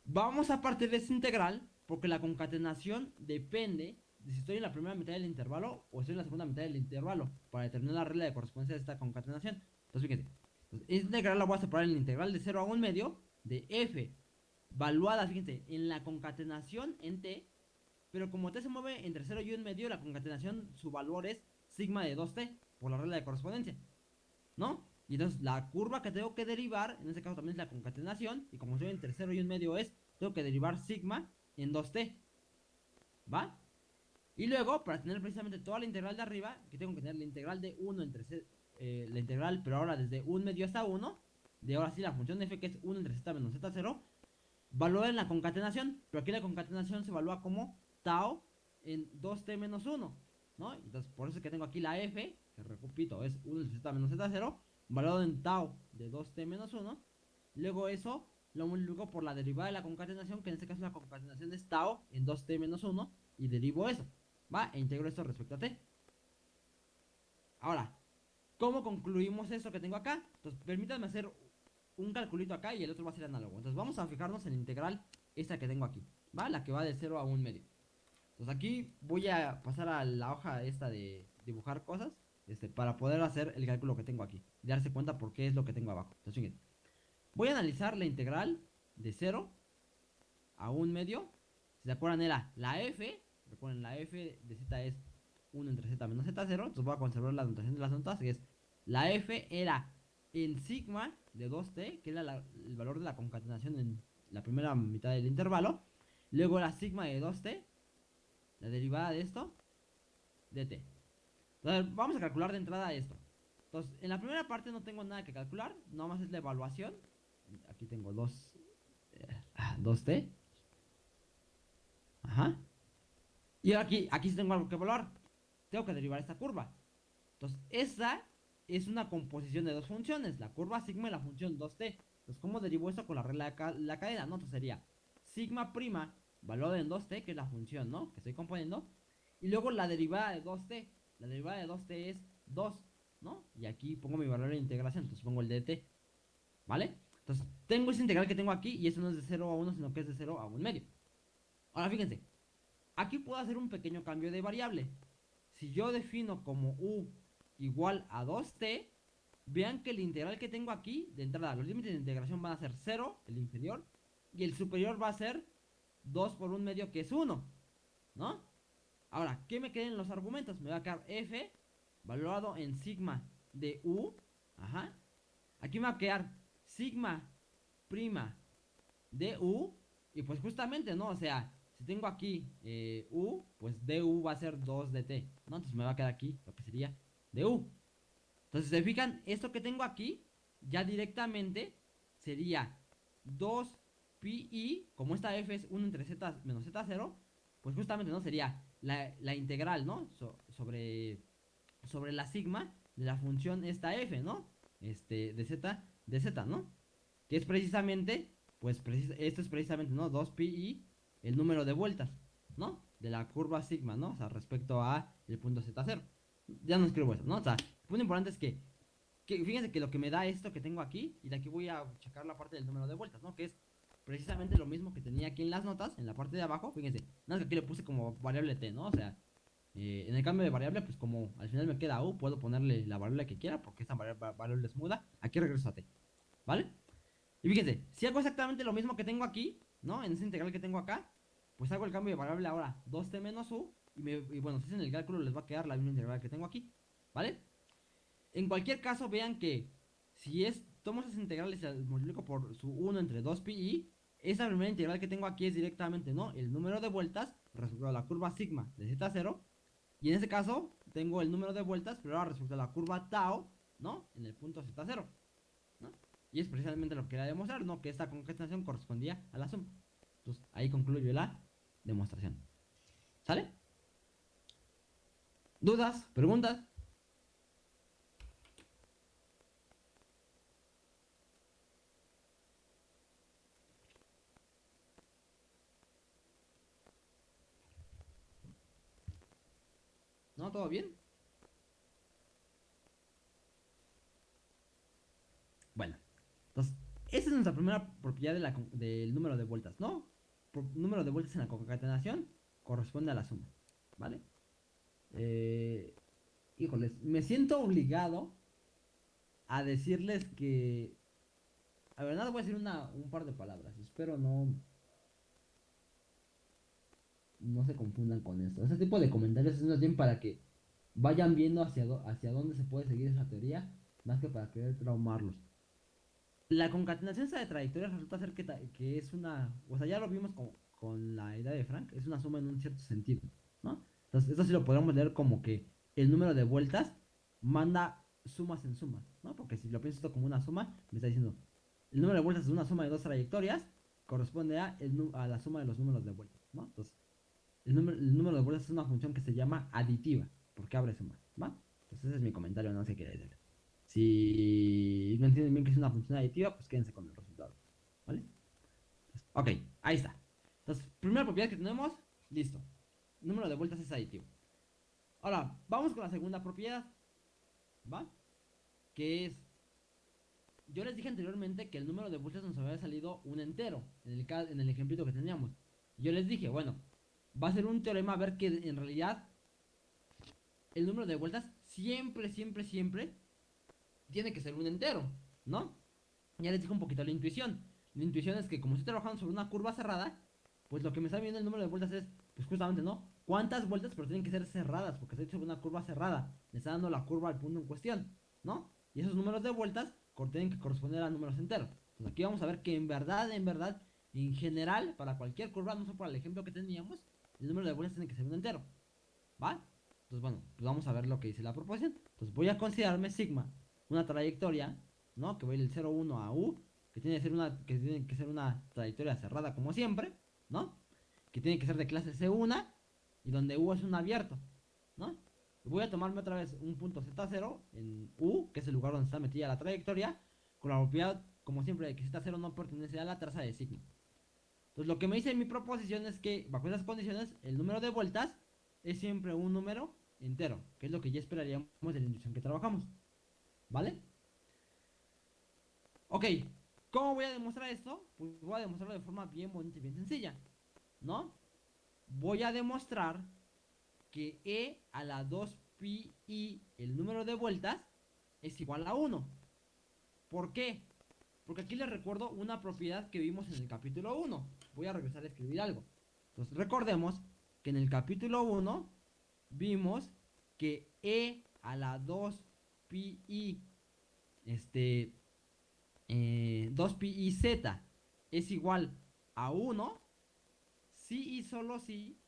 vamos a partir de esta integral, porque la concatenación depende de si estoy en la primera mitad del intervalo o estoy en la segunda mitad del intervalo, para determinar la regla de correspondencia de esta concatenación. Entonces, fíjense, esta integral la voy a separar en la integral de 0 a 1 medio de f, valuada, fíjense, en la concatenación en t, pero como t se mueve entre 0 y 1 medio, la concatenación, su valor es sigma de 2t, por la regla de correspondencia, ¿no? Y entonces la curva que tengo que derivar, en este caso también es la concatenación, y como estoy entre 0 y 1 medio es, tengo que derivar sigma en 2t, ¿va? Y luego, para tener precisamente toda la integral de arriba, que tengo que tener la integral de 1 entre 0 eh, la integral, pero ahora desde 1 medio hasta 1, de ahora sí la función f que es 1 entre z menos z0, valoren la concatenación, pero aquí la concatenación se evalúa como tau en 2t menos 1, ¿no? Entonces, por eso es que tengo aquí la f, que repito, es 1 entre z menos z0, valorado en tau de 2t menos 1, luego eso lo multiplico por la derivada de la concatenación, que en este caso la concatenación es tau en 2t menos 1, y derivo eso, ¿va? E integro esto respecto a t. Ahora, ¿cómo concluimos eso que tengo acá? Entonces, permítanme hacer un calculito acá y el otro va a ser análogo. Entonces, vamos a fijarnos en la integral esta que tengo aquí. La que va de 0 a 1 medio. Entonces, aquí voy a pasar a la hoja esta de dibujar cosas, este, para poder hacer el cálculo que tengo aquí. Y darse cuenta por qué es lo que tengo abajo. Entonces, fíjense. Voy a analizar la integral de 0 a 1 medio. Si se acuerdan era la f, recuerden la f de z es 1 entre z menos z0, entonces voy a conservar la notación de las notas, que es la f era en sigma de 2t, que era el valor de la concatenación en la primera mitad del intervalo, luego la sigma de 2t, la derivada de esto, de t. Entonces vamos a calcular de entrada esto. Entonces, en la primera parte no tengo nada que calcular, nada más es la evaluación. Aquí tengo 2, 2t. Eh, Ajá. Y aquí, aquí tengo algo que evaluar tengo que derivar esta curva. Entonces, esa es una composición de dos funciones, la curva sigma y la función 2t. Entonces, ¿cómo derivo eso con la regla de la cadena? No, entonces sería sigma prima, valor en 2t, que es la función, ¿no? Que estoy componiendo. Y luego la derivada de 2t. La derivada de 2t es 2, ¿no? Y aquí pongo mi valor de integración, entonces pongo el dt. ¿Vale? Entonces, tengo esa integral que tengo aquí y eso no es de 0 a 1, sino que es de 0 a 1 medio. Ahora, fíjense. Aquí puedo hacer un pequeño cambio de variable si yo defino como u igual a 2t, vean que el integral que tengo aquí, de entrada, los límites de integración van a ser 0, el inferior, y el superior va a ser 2 por 1 medio, que es 1, ¿no? Ahora, ¿qué me quedan en los argumentos? Me va a quedar f, valorado en sigma de u, ajá. Aquí me va a quedar sigma prima de u, y pues justamente, ¿no? O sea, si tengo aquí eh, U, pues du va a ser 2 dt, ¿no? Entonces me va a quedar aquí lo que sería du. Entonces, se fijan, esto que tengo aquí, ya directamente sería 2 pi como esta f es 1 entre z menos z0, pues justamente, ¿no? Sería la, integral, ¿no? sobre, sobre la sigma de la función esta f, ¿no? Este, de z, de z, ¿no? Que es precisamente, pues, esto es precisamente, ¿no? 2 pi el número de vueltas, ¿no? De la curva sigma, ¿no? O sea, respecto a el punto Z0. Ya no escribo eso, ¿no? O sea, el punto importante es que, fíjense que lo que me da esto que tengo aquí, y de aquí voy a checar la parte del número de vueltas, ¿no? Que es precisamente lo mismo que tenía aquí en las notas, en la parte de abajo, fíjense, nada más que aquí le puse como variable t, ¿no? O sea, eh, en el cambio de variable, pues como al final me queda u, puedo ponerle la variable que quiera, porque esta variable es muda, aquí regreso a t, ¿vale? Y fíjense, si hago exactamente lo mismo que tengo aquí, ¿no? En ese integral que tengo acá, pues hago el cambio de variable ahora, 2t menos u, y, bueno, si hacen el cálculo les va a quedar la misma integral que tengo aquí, ¿vale? En cualquier caso, vean que si es, tomo esas integrales y las multiplico por su 1 entre 2 pi i, esa primera integral que tengo aquí es directamente, ¿no? El número de vueltas respecto la curva sigma de z0, y en este caso tengo el número de vueltas, pero ahora respecto la curva tau, ¿no? En el punto z0, ¿no? Y es precisamente lo que quería demostrar, ¿no? Que esta concatenación correspondía a la suma. Entonces, ahí concluyo la demostración. ¿Sale? ¿Dudas? ¿Preguntas? ¿No? ¿Todo bien? Bueno, entonces, esa es nuestra primera propiedad del número de vueltas, ¿no? Número de vueltas en la concatenación corresponde a la suma, ¿vale? Eh, híjoles, me siento obligado a decirles que... A ver, nada, voy a decir una, un par de palabras. Espero no... No se confundan con esto. Ese tipo de comentarios es más bien para que vayan viendo hacia, hacia dónde se puede seguir esa teoría, más que para querer traumarlos la concatenación de trayectorias resulta ser que, es una, o sea, ya lo vimos con, con, la idea de Frank, es una suma en un cierto sentido, ¿no? Entonces, esto sí lo podemos leer como que el número de vueltas manda sumas en sumas, ¿no? Porque si lo pienso esto como una suma, me está diciendo, el número de vueltas es una suma de dos trayectorias, corresponde a, el, a la suma de los números de vueltas, ¿no? Entonces, el número, el número de vueltas es una función que se llama aditiva, porque abre suma, ¿va? Entonces ese es mi comentario, no sé qué decir. Si no entienden bien que es una función aditiva, pues quédense con el resultado, ¿vale? ok, ahí está. Entonces, primera propiedad que tenemos, listo. Número de vueltas es aditivo. Ahora, vamos con la segunda propiedad, ¿va? Que es yo les dije anteriormente que el número de vueltas nos había salido un entero, en el, en el ejemplito que teníamos. Yo les dije, bueno, va a ser un teorema a ver que en realidad el número de vueltas siempre, siempre, siempre tiene que ser un entero, ¿no? Ya les dije un poquito la intuición. La intuición es que como estoy trabajando sobre una curva cerrada, pues lo que me está viendo el número de vueltas es, pues justamente, ¿no? ¿Cuántas vueltas? Pero tienen que ser cerradas, porque estoy sobre una curva cerrada. Me está dando la curva al punto en cuestión, ¿no? Y esos números de vueltas tienen que corresponder a números enteros. Entonces aquí vamos a ver que en verdad, en verdad, en general, para cualquier curva, no solo para el ejemplo que teníamos, el número de vueltas tiene que ser un entero. ¿Va? Entonces, bueno, pues vamos a ver lo que dice la proposición. Entonces voy a considerarme sigma una trayectoria, ¿no? Que voy del 0, 1 a u, que tiene que ser una, que tiene que ser una trayectoria cerrada como siempre, ¿no? Que tiene que ser de clase C1 y donde u es un abierto, ¿no? Voy a tomarme otra vez un punto Z0 en U, que es el lugar donde está metida la trayectoria, con la propiedad, como siempre, de que Z0 no pertenece a la traza de sigma. Entonces lo que me dice mi proposición es que, bajo esas condiciones, el número de vueltas es siempre un número entero, que es lo que ya esperaríamos de la inducción que trabajamos. ¿Vale? Ok, ¿cómo voy a demostrar esto? Pues voy a demostrarlo de forma bien bonita y bien sencilla, ¿no? Voy a demostrar que E a la 2pi y el número de vueltas es igual a 1. ¿Por qué? Porque aquí les recuerdo una propiedad que vimos en el capítulo 1. Voy a regresar a escribir algo. Entonces recordemos que en el capítulo 1 vimos que E a la 2pi y este 2pi y z es igual a 1 si y solo si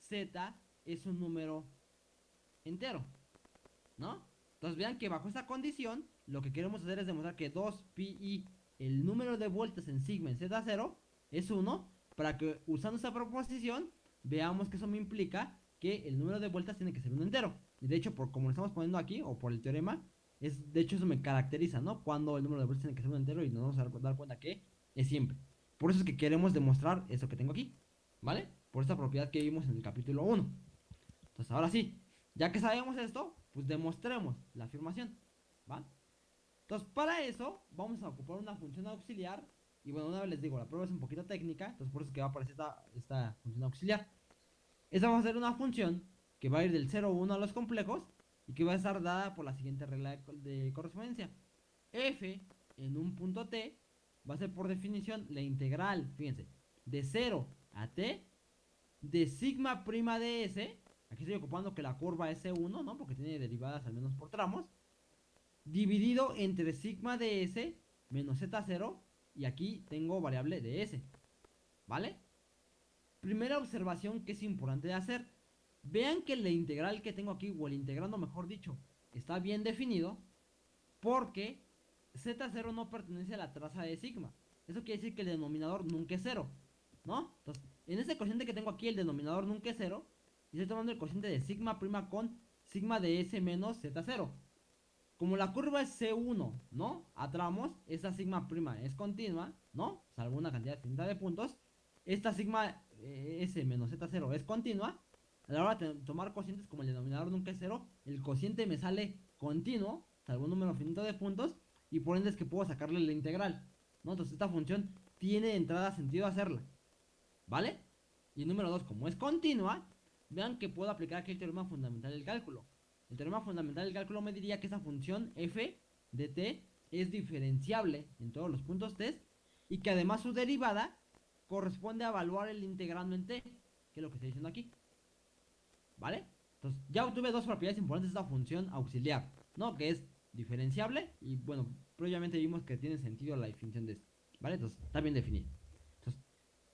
z es un número entero, ¿no? Entonces vean que bajo esta condición, lo que queremos hacer es demostrar que 2pi, el número de vueltas en sigma en z0, es 1, para que usando esta proposición, veamos que eso me implica que el número de vueltas tiene que ser un entero. Y de hecho, por como lo estamos poniendo aquí, o por el teorema, es, de hecho eso me caracteriza, ¿no? Cuando el número de vueltas tiene que ser un entero y nos vamos a dar cuenta que es siempre. Por eso es que queremos demostrar eso que tengo aquí, ¿vale? Por esta propiedad que vimos en el capítulo 1. Entonces, ahora sí, ya que sabemos esto, pues demostremos la afirmación, ¿va? Entonces, para eso, vamos a ocupar una función auxiliar. Y bueno, una vez les digo, la prueba es un poquito técnica, entonces por eso es que va a aparecer esta, esta función auxiliar. Esta va a ser una función que va a ir del 0 a 1 a los complejos y que va a estar dada por la siguiente regla de, correspondencia. f en un punto t va a ser por definición la integral, fíjense, de 0 a t de sigma prima de s Aquí estoy ocupando que la curva es C1, ¿no? Porque tiene derivadas al menos por tramos. Dividido entre sigma de S menos Z0. Y aquí tengo variable de S. ¿Vale? Primera observación que es importante de hacer. Vean que la integral que tengo aquí, o el integrando mejor dicho, está bien definido. Porque Z0 no pertenece a la traza de sigma. Eso quiere decir que el denominador nunca es cero. ¿No? Entonces, en ese cociente que tengo aquí, el denominador nunca es cero. Y estoy tomando el cociente de sigma prima con sigma de S menos Z0. Como la curva es C1, ¿no? A tramos, esta sigma prima es continua, ¿no? Salvo una cantidad de puntos. Esta sigma eh, S menos Z0 es continua. A la hora de tomar cocientes, como el denominador nunca es cero, el cociente me sale continuo, salvo un número finito de puntos, y por ende es que puedo sacarle la integral. Entonces esta función tiene de entrada sentido hacerla, ¿vale? Y número 2, como es continua, vean que puedo aplicar aquí el teorema fundamental del cálculo. El teorema fundamental del cálculo me diría que esa función f de t es diferenciable en todos los puntos t y que además su derivada corresponde a evaluar el integrando en t, que es lo que estoy diciendo aquí. ¿Vale? Entonces, ya obtuve dos propiedades importantes de esta función auxiliar, ¿no? Que es diferenciable y, bueno, previamente vimos que tiene sentido la definición de esto, ¿vale? Entonces, está bien definido. Entonces,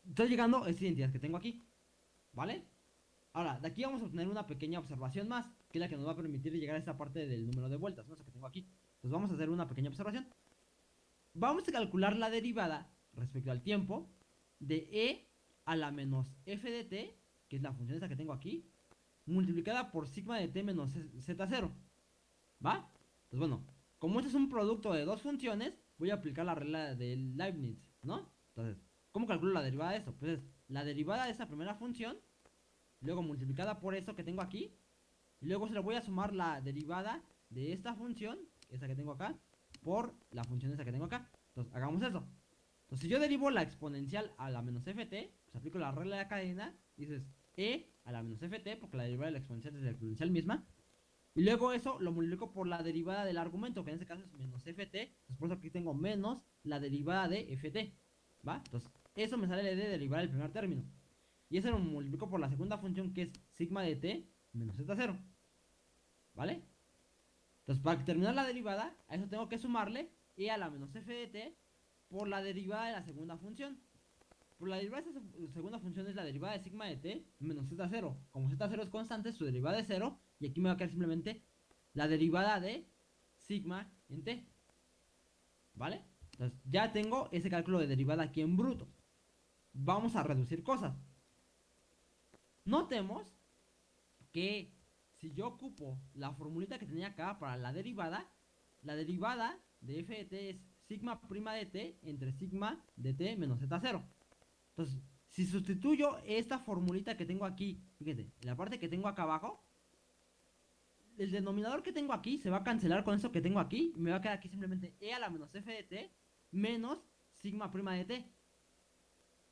estoy llegando a esta identidad que tengo aquí, ¿vale? Ahora, de aquí vamos a obtener una pequeña observación más, que es la que nos va a permitir llegar a esta parte del número de vueltas, ¿no? Eso que tengo aquí. Entonces vamos a hacer una pequeña observación. Vamos a calcular la derivada respecto al tiempo de e a la menos f de t, que es la función esa que tengo aquí, multiplicada por sigma de t menos z0. ¿Va? Pues bueno, como este es un producto de dos funciones, voy a aplicar la regla de Leibniz, ¿no? Entonces, ¿cómo calculo la derivada de eso? Pues es la derivada de esa primera función, luego multiplicada por eso que tengo aquí, y luego se le voy a sumar la derivada de esta función, esa que tengo acá, por la función esa que tengo acá. Entonces, hagamos eso. Entonces, si yo derivo la exponencial a la menos ft, pues aplico la regla de la cadena, dices e a la menos ft, porque la derivada de la exponencial es la exponencial misma. Y luego eso lo multiplico por la derivada del argumento, que en este caso es menos ft. Después aquí tengo menos la derivada de ft. ¿Va? Entonces, eso me sale de derivar el primer término. Y eso lo multiplico por la segunda función, que es sigma de t menos z0. ¿Vale? Entonces, para terminar la derivada, a eso tengo que sumarle e a la menos f de t por la derivada de la segunda función. Por la derivada de esa segunda función es la derivada de sigma de t menos z0. Como z0 es constante, su derivada es 0. Y aquí me va a quedar simplemente la derivada de sigma en t. ¿Vale? Entonces ya tengo ese cálculo de derivada aquí en bruto. Vamos a reducir cosas. Notemos que si yo ocupo la formulita que tenía acá para la derivada, la derivada de f de t es sigma prima de t entre sigma de t menos z0. Entonces, si sustituyo esta formulita que tengo aquí, fíjense, la parte que tengo acá abajo, el denominador que tengo aquí se va a cancelar con eso que tengo aquí, y me va a quedar aquí simplemente e a la menos f de t menos sigma prima de t.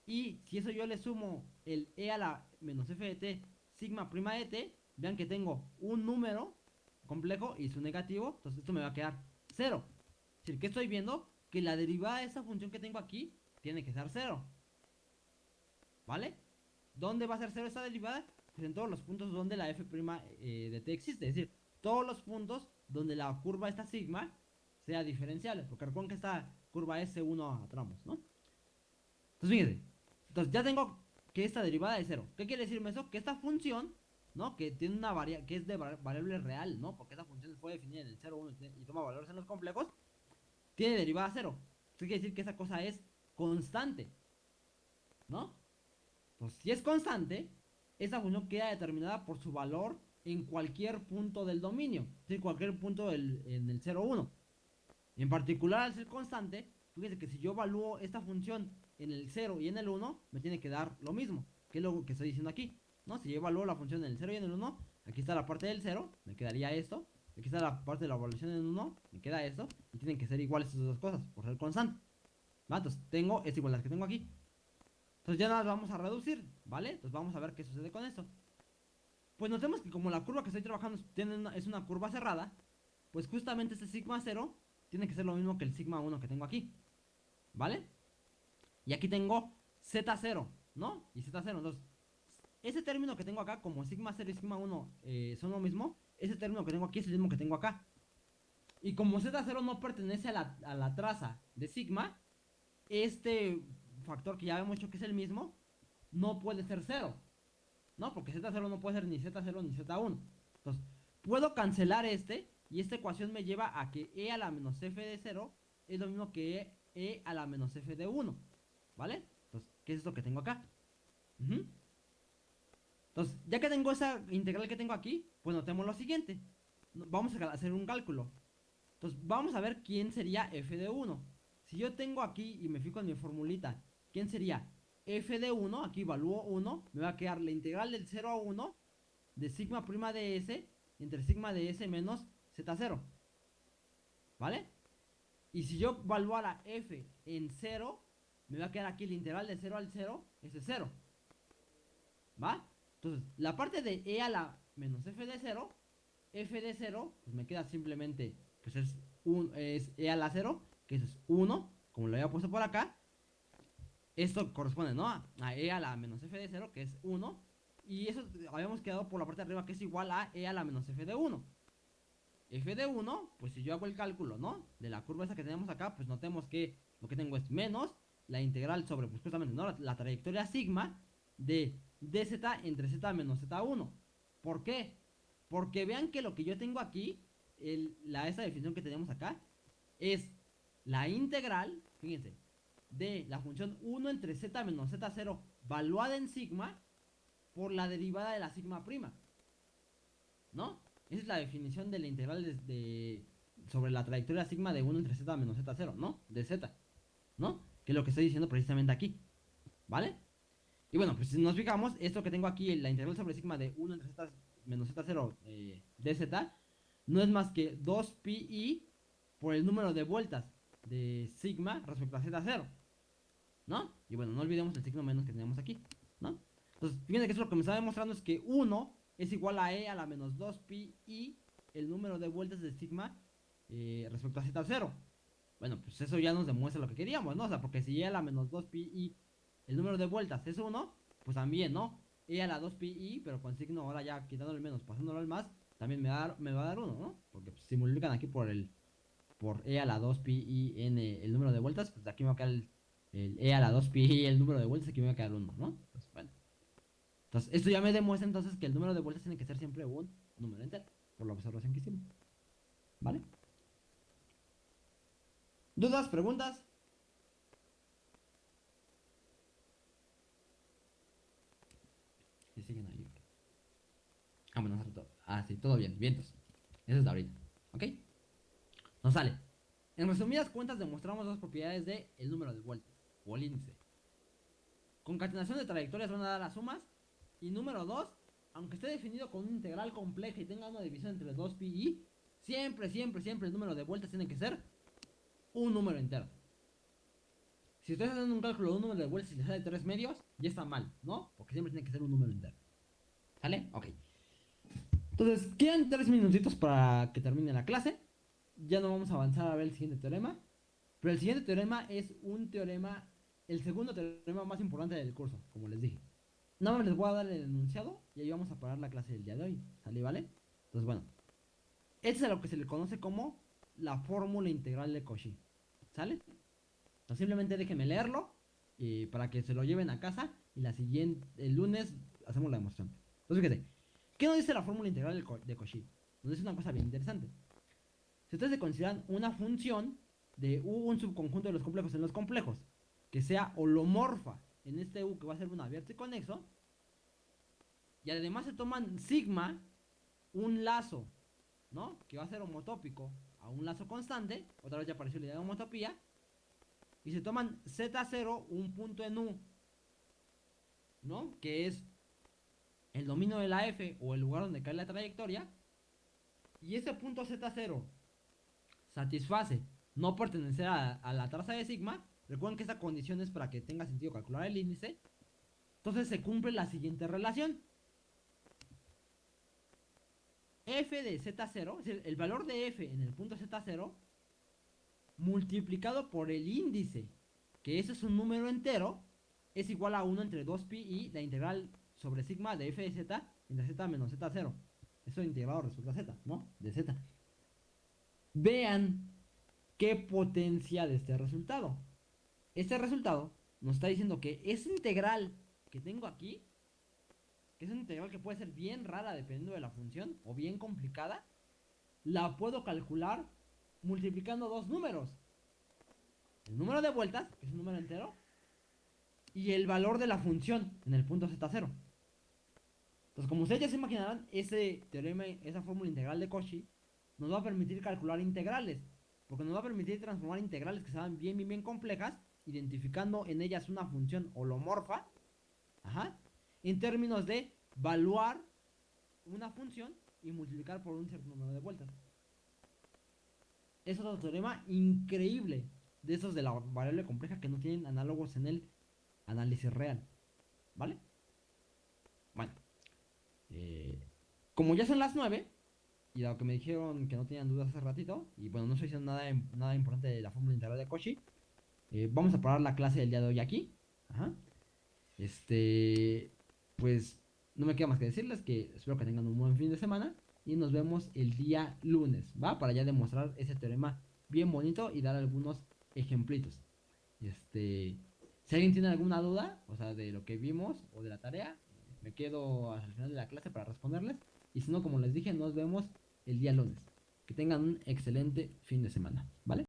Y si eso yo le sumo el e a la menos f de t sigma prima de t, vean que tengo un número complejo y su negativo, entonces esto me va a quedar 0. Es decir, que estoy viendo que la derivada de esa función que tengo aquí tiene que ser 0. ¿Vale? ¿Dónde va a ser 0 esta derivada? Pues en todos los puntos donde la f' eh, de t existe. Es decir, todos los puntos donde la curva esta sigma sea diferenciable. Porque recuerden que esta curva es C1 a tramos, ¿no? Entonces fíjense. Entonces ya tengo que esta derivada es 0. ¿Qué quiere decirme eso? Que esta función, ¿no? Que tiene una variable, que es de variable real, ¿no? Porque esta función fue definida en el 0, 1 y toma valores en los complejos tiene derivada cero. Eso quiere decir que esa cosa es constante. ¿No? Entonces, si es constante, esa función queda determinada por su valor en cualquier punto del dominio. Decir, cualquier punto del, en el 0, 1. En particular, al ser constante, fíjense que si yo evalúo esta función en el 0 y en el 1, me tiene que dar lo mismo. Que es lo que estoy diciendo aquí. ¿no? Si yo evalúo la función en el 0 y en el 1, aquí está la parte del 0, me quedaría esto. Aquí está la parte de la evaluación en 1, me queda esto, y tienen que ser iguales esas dos cosas, por ser constante. ¿Va? Entonces tengo esta igualdad que tengo aquí. Entonces ya las vamos a reducir, ¿vale? Entonces vamos a ver qué sucede con esto. Pues notemos que como la curva que estoy trabajando es una curva cerrada, pues justamente este sigma 0 tiene que ser lo mismo que el sigma 1 que tengo aquí. ¿Vale? Y aquí tengo z0, ¿no? Y z0, entonces, ese término que tengo acá, como sigma 0 y sigma 1 eh, son lo mismo, ese término que tengo aquí es el mismo que tengo acá. Y como Z0 no pertenece a la, traza de sigma, este factor que ya hemos hecho que es el mismo, no puede ser 0. ¿No? Porque Z0 no puede ser ni Z0 ni Z1. Entonces, puedo cancelar este y esta ecuación me lleva a que E a la menos F de 0 es lo mismo que E a la menos F de 1. ¿Vale? Entonces, ¿qué es esto que tengo acá? Entonces, ya que tengo esa integral que tengo aquí, pues notemos lo siguiente. Vamos a hacer un cálculo. Entonces, vamos a ver quién sería f de 1. Si yo tengo aquí y me fijo en mi formulita, ¿quién sería? f de 1, aquí evalúo 1, me va a quedar la integral del 0 a 1 de sigma prima de s entre sigma de s menos z0. ¿Vale? Y si yo evaluara f en 0, me va a quedar aquí la integral de 0 al 0, ese es 0. ¿Va? Entonces, la parte de e a la menos f de 0, f de 0, pues me queda simplemente, pues es, un, es e a la 0, que eso es 1, como lo había puesto por acá. Esto corresponde, ¿no? A e a la menos f de 0, que es 1. Y eso habíamos quedado por la parte de arriba, que es igual a e a la menos f de 1. f de 1, pues si yo hago el cálculo, ¿no? De la curva esa que tenemos acá, pues notemos que lo que tengo es menos la integral sobre, pues justamente, ¿no? la trayectoria sigma de dz entre z menos z1. ¿Por qué? Porque vean que lo que yo tengo aquí, la, esa definición que tenemos acá, es la integral, fíjense, de la función 1 entre z menos z0 valuada en sigma por la derivada de la sigma prima. ¿No? Esa es la definición de la integral de, sobre la trayectoria sigma de 1 entre z menos z0, ¿no? De z, ¿no? Que es lo que estoy diciendo precisamente aquí, ¿vale? Y bueno, pues si nos fijamos, esto que tengo aquí, la integral sobre sigma de 1 entre z menos z0 eh, dz, no es más que 2pi por el número de vueltas de sigma respecto a z0, ¿no? Y bueno, no olvidemos el signo menos que tenemos aquí, ¿no? Entonces, fíjense que eso lo que me está demostrando es que 1 es igual a e a la menos 2pi y el número de vueltas de sigma eh, respecto a z0. Bueno, pues eso ya nos demuestra lo que queríamos, ¿no? O sea, porque si e a la menos 2pi y el número de vueltas es 1, pues también, ¿no? e a la 2pi y, pero con signo ahora ya quitándole el menos, pasándolo al más, también me, da, me va a dar 1, ¿no? Porque pues, si multiplican aquí por el por e a la 2pi y n el número de vueltas, pues aquí me va a quedar el, el e a la 2pi y el número de vueltas, aquí me va a quedar 1, ¿no? Bueno. Entonces, esto ya me demuestra entonces que el número de vueltas tiene que ser siempre un número entero, por la observación que hicimos. ¿Vale? ¿Dudas? ¿Preguntas? siguen ahí. Ah, bueno, ah, sí, todo bien, vientos. Eso es de ahorita, ¿ok? Nos sale. En resumidas cuentas demostramos dos propiedades de el número de vueltas, o el índice. Concatenación de trayectorias van a dar las sumas. Y número 2, aunque esté definido con una integral compleja y tenga una división entre 2 pi y, siempre, siempre, siempre el número de vueltas tiene que ser un número entero. Si ustedes hacen un cálculo de un número de vueltas y le sale 3 medios, ya está mal, ¿no? Porque siempre tiene que ser un número entero. ¿Sale? Ok. Entonces, quedan 3 minutitos para que termine la clase. Ya no vamos a avanzar a ver el siguiente teorema. Pero el siguiente teorema es un teorema, el segundo teorema más importante del curso, como les dije. Nada más les voy a dar el enunciado y ahí vamos a parar la clase del día de hoy. ¿Sale? ¿Vale? Entonces, bueno. Este es a lo que se le conoce como la fórmula integral de Cauchy. ¿Sale? simplemente déjenme leerlo y para que se lo lleven a casa y la siguiente, el lunes hacemos la demostración. Entonces fíjate, ¿qué nos dice la fórmula integral de Cauchy? Nos dice una cosa bien interesante. Si ustedes se consideran una función de un subconjunto de los complejos en los complejos, que sea holomorfa en este U que va a ser un abierto y conexo, y además se toman sigma, un lazo, ¿no? Que va a ser homotópico a un lazo constante, otra vez ya apareció la idea de homotopía, y se toman Z0, un punto en U, ¿no? Que es el dominio de la F o el lugar donde cae la trayectoria. Y ese punto Z0 satisface no pertenecer a, la traza de sigma. Recuerden que esa condición es para que tenga sentido calcular el índice. Entonces se cumple la siguiente relación. F de Z0, es decir, el valor de F en el punto Z0 multiplicado por el índice, que ese es un número entero, es igual a 1 entre 2pi y la integral sobre sigma de f de z entre z menos z0. Eso integrado respecto a z, ¿no? De z. Vean qué potencia de este resultado. Este resultado nos está diciendo que esa integral que tengo aquí, que es una integral que puede ser bien rara dependiendo de la función, o bien complicada, la puedo calcular multiplicando dos números. El número de vueltas, que es un número entero, y el valor de la función en el punto z0. Entonces, como ustedes ya se imaginarán, ese teorema, esa fórmula integral de Cauchy, nos va a permitir calcular integrales. Porque nos va a permitir transformar integrales que sean bien, bien, bien complejas, identificando en ellas una función holomorfa, ajá, en términos de valuar una función y multiplicar por un cierto número de vueltas es otro teorema increíble de esos de la variable compleja que no tienen análogos en el análisis real. ¿Vale? Bueno. Eh, como ya son las 9, y dado que me dijeron que no tenían dudas hace ratito, y bueno, no estoy diciendo nada, nada importante de la fórmula integral de Cauchy, eh, vamos a parar la clase del día de hoy aquí. Ajá. Este, pues no me queda más que decirles que espero que tengan un buen fin de semana y nos vemos el día lunes, ¿va? Para ya demostrar ese teorema bien bonito y dar algunos ejemplitos. Este, si alguien tiene alguna duda, o sea, de lo que vimos o de la tarea, me quedo al final de la clase para responderles. Y si no, como les dije, nos vemos el día lunes. Que tengan un excelente fin de semana, ¿vale?